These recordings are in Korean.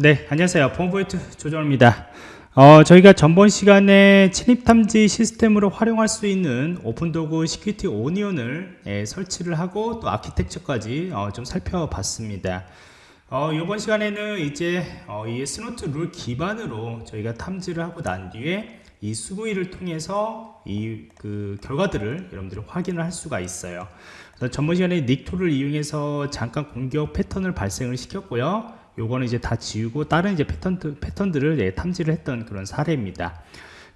네, 안녕하세요. 폼포인트 조정입니다. 어, 저희가 전번 시간에 침입 탐지 시스템으로 활용할 수 있는 오픈도구 Security Onion을 예, 설치를 하고 또 아키텍처까지 어, 좀 살펴봤습니다. 어, 이번 시간에는 이제 어, 이 Snort 룰 기반으로 저희가 탐지를 하고 난 뒤에 이 Sguil을 통해서 이 그 결과들을 여러분들이 확인을 할 수가 있어요. 전번 시간에 Nikto를 이용해서 잠깐 공격 패턴을 발생을 시켰고요. 요거는 이제 다 지우고 다른 이제 패턴 패턴들을 예, 탐지를 했던 그런 사례입니다.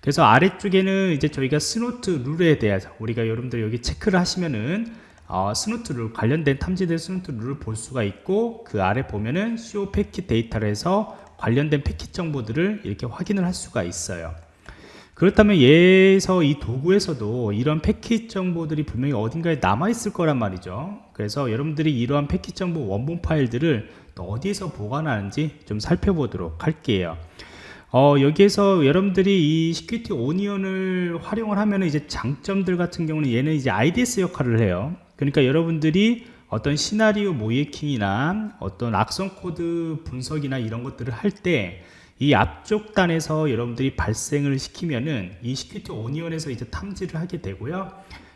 그래서 아래쪽에는 이제 저희가 Snort 룰에 대해서 우리가 여러분들 여기 체크를 하시면은 어, Snort 룰 관련된 탐지된 Snort 룰을 볼 수가 있고 그 아래 보면은 CO 패킷 데이터를 해서 관련된 패킷 정보들을 이렇게 확인을 할 수가 있어요. 그렇다면 얘에서 이 도구에서도 이런 패킷 정보들이 분명히 어딘가에 남아 있을 거란 말이죠. 그래서 여러분들이 이러한 패킷 정보 원본 파일들을 또 어디에서 보관하는지 좀 살펴보도록 할게요. 어, 여기에서 여러분들이 이 Security Onion을 활용을 하면 이제 장점들 같은 경우는 얘는 이제 IDS 역할을 해요. 그러니까 여러분들이 어떤 시나리오 모의해킹이나 어떤 악성 코드 분석이나 이런 것들을 할때 이 앞쪽 단에서 여러분들이 발생을 시키면은 이 Security Onion에서 이제 탐지를 하게 되고요.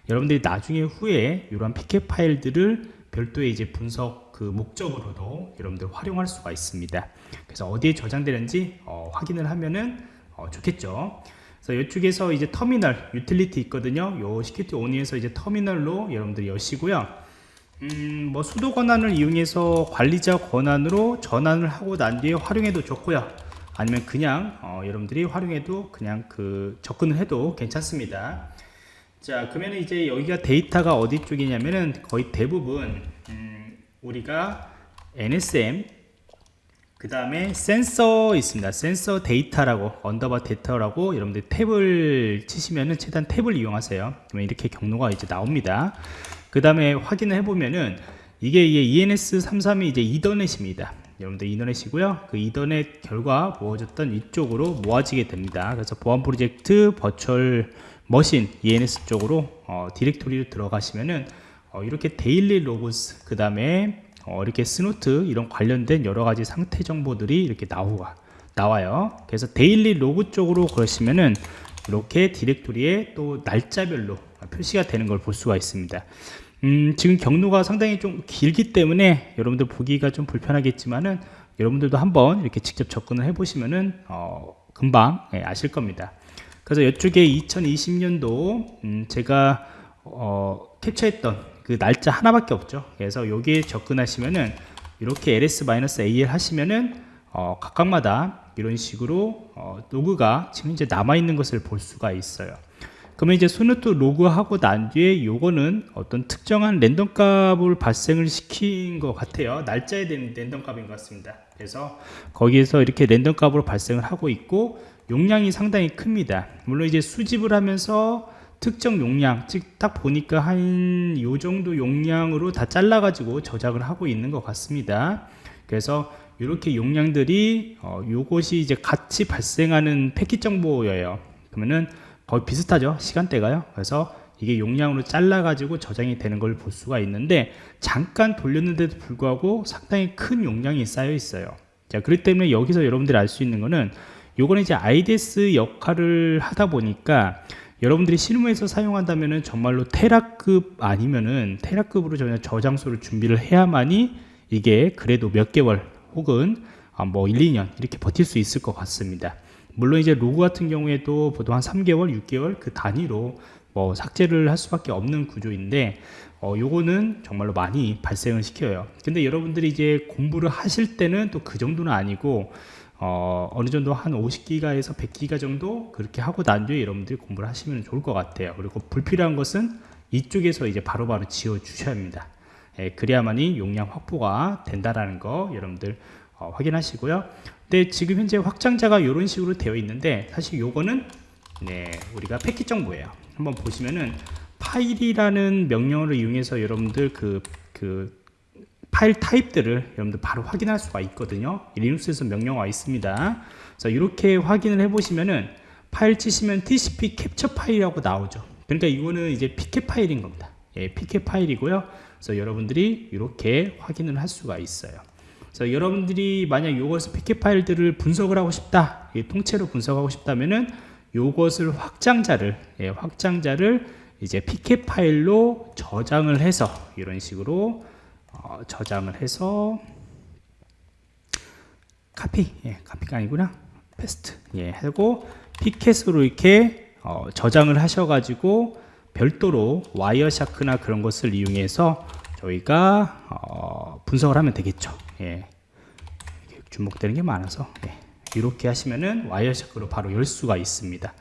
여러분들이 나중에 후에 이런 pcap 파일들을 별도의 이제 분석 그 목적으로도 여러분들 활용할 수가 있습니다. 그래서 어디에 저장되는지 어, 확인을 하면은 어, 좋겠죠. 그래서 이쪽에서 이제 터미널 유틸리티 있거든요. 요 Security Onion에서 이제 터미널로 여러분들이 여시고요. 음, 뭐 sudo 권한을 이용해서 관리자 권한으로 전환을 하고 난 뒤에 활용해도 좋고요. 아니면 그냥 어, 여러분들이 활용해도 그냥 그 접근을 해도 괜찮습니다. 자 그러면 이제 여기가 데이터가 어디 쪽이냐면은 거의 대부분 음, 우리가 NSM 그 다음에 센서 있습니다. 센서 데이터라고 언더바 데이터라고 여러분들 탭을 치시면은 최대한 탭을 이용하세요. 그러면 이렇게 경로가 이제 나옵니다. 그 다음에 확인을 해보면은 이게 ENS33이 이제 이더넷입니다 여러분들 이더넷이고요. 그 이더넷 결과 모아졌던 이쪽으로 모아지게 됩니다. 그래서 보안 프로젝트 virtual machine ENS 쪽으로 어, 디렉토리로 들어가시면은 어, 이렇게 daily logs 그 다음에 어, 이렇게 Snort 이런 관련된 여러가지 상태 정보들이 이렇게 나오가 나와요. 그래서 daily log 쪽으로 그러시면은 이렇게 디렉토리에 또 날짜별로 표시가 되는 걸 볼 수가 있습니다 음, 지금 경로가 상당히 좀 길기 때문에 여러분들 보기가 좀 불편하겠지만은 여러분들도 한번 이렇게 직접 접근을 해 보시면은 어, 금방 예, 아실 겁니다. 그래서 이쪽에 2020년도 음, 제가 어, 캡처했던 그 날짜 하나밖에 없죠. 그래서 여기에 접근하시면은 이렇게 ls-al 하시면은 어, 각각마다 이런 식으로 어, 로그가 지금 이제 남아 있는 것을 볼 수가 있어요 그러면 이제 Snort log하고 난 뒤에 요거는 어떤 특정한 랜덤 값을 발생을 시킨 것 같아요. 날짜에 대한 랜덤 값인 것 같습니다. 그래서 거기에서 이렇게 랜덤 값으로 발생을 하고 있고 용량이 상당히 큽니다. 물론 이제 수집을 하면서 특정 용량 즉 딱 보니까 한 요 정도 용량으로 다 잘라 가지고 저장을 하고 있는 것 같습니다. 그래서 이렇게 용량들이 어, 요것이 이제 같이 발생하는 패킷 정보예요. 그러면은 거의 비슷하죠 시간대가요. 그래서 이게 용량으로 잘라 가지고 저장이 되는 걸 볼 수가 있는데 잠깐 돌렸는데도 불구하고 상당히 큰 용량이 쌓여 있어요. 자 그렇기 때문에 여기서 여러분들이 알 수 있는 거는 요거는 이제 IDS 역할을 하다 보니까 여러분들이 실무에서 사용한다면은 정말로 테라급 아니면은 테라급으로 저는 저장소를 준비를 해야만이 이게 그래도 몇 개월 혹은 아, 뭐 1, 2년 이렇게 버틸 수 있을 것 같습니다 물론 이제 로그 같은 경우에도 보통 한 3개월, 6개월 그 단위로 뭐 삭제를 할 수밖에 없는 구조인데 어, 요거는 정말로 많이 발생을 시켜요. 근데 여러분들이 이제 공부를 하실 때는 또 그 정도는 아니고 어, 어느 정도 한 50기가에서 100기가 정도 그렇게 하고 난 뒤에 여러분들이 공부를 하시면 좋을 것 같아요. 그리고 불필요한 것은 이쪽에서 이제 바로바로 바로 지워 주셔야 합니다. 예, 그래야만이 용량 확보가 된다라는 거 여러분들 어, 확인하시고요. 근데 지금 현재 확장자가 이런 식으로 되어 있는데 사실 요거는 네, 우리가 패킷 정보예요. 한번 보시면은 파일이라는 명령어를 이용해서 여러분들 그, 그 파일 타입들을 여러분들 바로 확인할 수가 있거든요. 리눅스에서 명령어가 있습니다. 그래서 이렇게 확인을 해 보시면은 파일 치시면 TCP 캡처 파일이라고 나오죠. 그러니까 이거는 이제 pcap 파일인 겁니다. 예, pcap 파일이고요. 그래서 여러분들이 이렇게 확인을 할 수가 있어요. 그래서 여러분들이 만약 이것을 pcap 파일들을 분석을 하고 싶다, 이 통째로 분석하고 싶다면은 이것을 확장자를 예, 확장자를 이제 pcap 파일로 저장을 해서 이런 식으로 어, 저장을 해서 카피, 예, 카피가 아니구나, paste, 예, 하고 pcap으로 이렇게 어, 저장을 하셔가지고 별도로 Wireshark나 그런 것을 이용해서 저희가 어, 분석을 하면 되겠죠. 예. 주목되는 게 많아서 예. 이렇게 하시면은 Wireshark로 바로 열 수가 있습니다.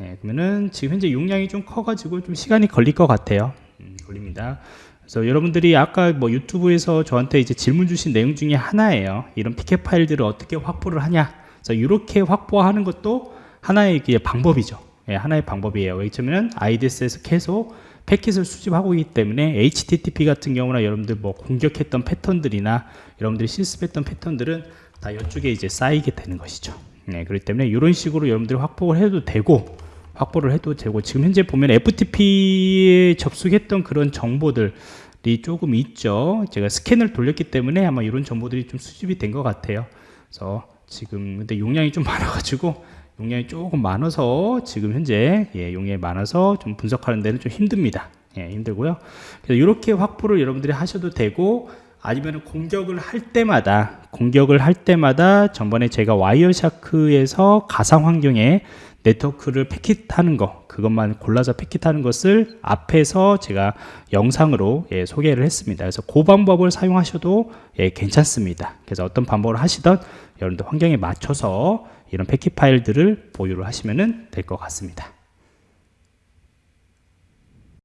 예, 그러면은 지금 현재 용량이 좀 커가지고 좀 시간이 걸릴 것 같아요. 음, 걸립니다. 그래서 여러분들이 아까 뭐 유튜브에서 저한테 이제 질문 주신 내용 중에 하나예요. 이런 피켓 파일들을 어떻게 확보를 하냐. 그래서 이렇게 확보하는 것도 하나의 방법이죠. 예, 하나의 방법이에요. 왜냐면 IDS에서 계속 패킷을 수집하고 있기 때문에 HTTP 같은 경우나 여러분들 뭐 공격했던 패턴들이나 여러분들이 실습했던 패턴들은 다 이쪽에 이제 쌓이게 되는 것이죠. 네, 그렇기 때문에 이런 식으로 여러분들이 확보를 해도 되고 확보를 해도 되고 지금 현재 보면 FTP에 접속했던 그런 정보들이 조금 있죠. 제가 스캔을 돌렸기 때문에 아마 이런 정보들이 좀 수집이 된 것 같아요. 그래서 지금 근데 용량이 좀 많아가지고 용량이 조금 많아서 지금 현재 예, 용량이 많아서 좀 분석하는 데는 좀 힘듭니다. 예, 힘들고요. 그래서 이렇게 확보를 여러분들이 하셔도 되고 아니면 공격을 할 때마다 공격을 할 때마다 전번에 제가 와이어샤크에서 가상 환경에 네트워크를 패킷하는 거 그것만 골라서 패킷하는 것을 앞에서 제가 영상으로 예, 소개를 했습니다. 그래서 그 방법을 사용하셔도 예, 괜찮습니다. 그래서 어떤 방법을 하시던 여러분들 환경에 맞춰서 이런 패킷 파일들을 보유를 하시면 될 것 같습니다.